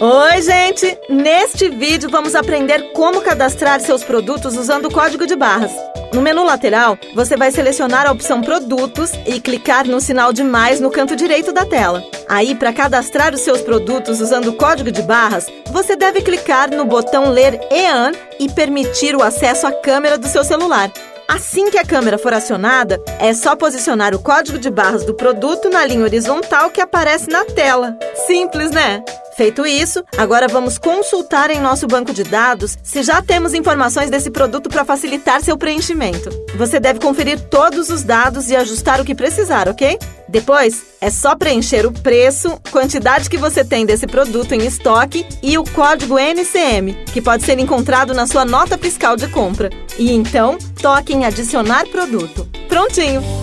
Oi, gente! Neste vídeo vamos aprender como cadastrar seus produtos usando o código de barras. No menu lateral, você vai selecionar a opção Produtos e clicar no sinal de mais no canto direito da tela. Aí, para cadastrar os seus produtos usando o código de barras, você deve clicar no botão Ler EAN e permitir o acesso à câmera do seu celular. Assim que a câmera for acionada, é só posicionar o código de barras do produto na linha horizontal que aparece na tela. Simples, né? Feito isso, agora vamos consultar em nosso banco de dados se já temos informações desse produto para facilitar seu preenchimento. Você deve conferir todos os dados e ajustar o que precisar, ok? Depois, é só preencher o preço, quantidade que você tem desse produto em estoque e o código NCM, que pode ser encontrado na sua nota fiscal de compra. E então, toque em adicionar produto. Prontinho!